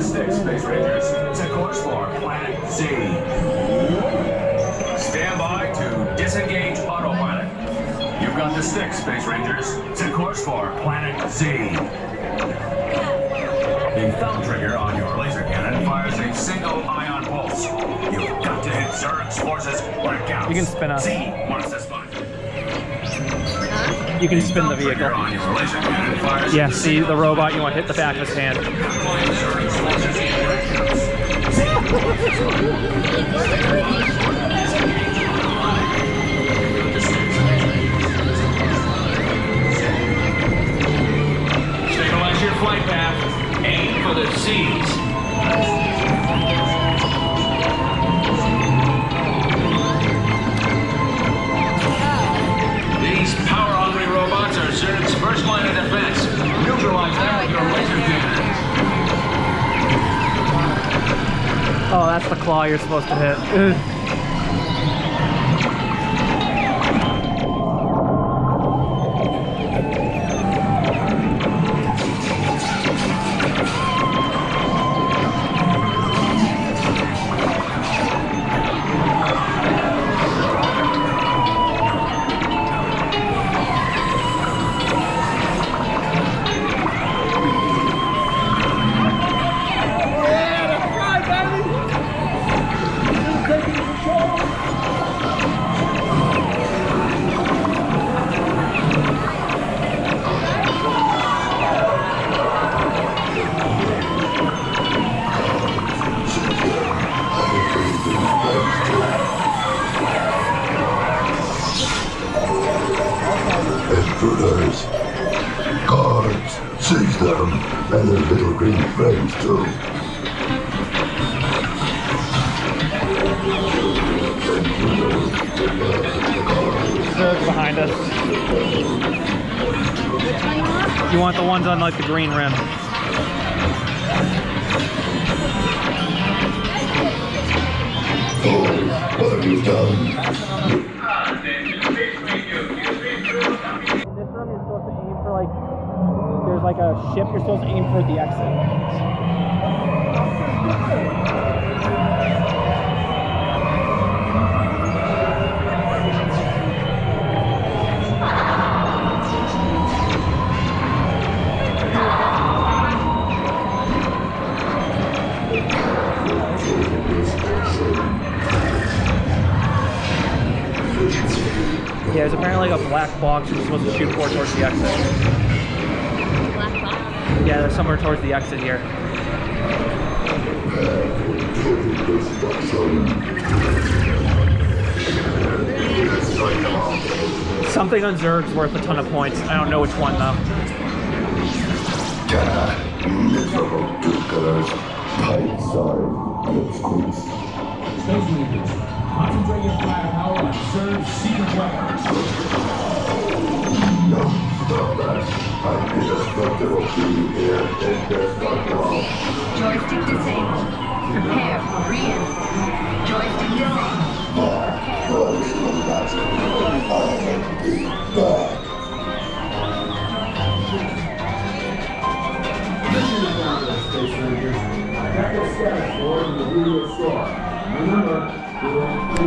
stick, Space Rangers. Set course for Planet Z. Stand by to disengage autopilot. You've got the stick, Space Rangers. Set course for Planet Z. The thumb trigger on your laser cannon fires a single ion pulse. You've got to hit Zurg's forces when it counts. You can spin us. Z wants this spot. You can spin the vehicle. Yeah, see the robot, you want to hit the back of his hand. Stabilize your flight path. Aim for the Z's. Oh, that's the claw you're supposed to hit. Intruders. Guards, seize them, and their little green friends too. Zurg's behind us. You want the ones on like the green rim. Oh, what have you done? Like a ship you're supposed to aim for the exit. Yeah, there's apparently like a black box you're supposed to shoot for towards the exit. Black box. Yeah, somewhere towards the exit here. Something on Zurg's worth a ton of points. I don't know which one though. Gah, miserable do-gooders. Tight side, lipsticks. Space Rangers, concentrate your firepower on Zurg's secret weapons. Joystick disabled. Prepare for re-entry. Joystick disabled. The I am back. Mission accomplished, Space Rangers. Attack the status board in the video store. Remember,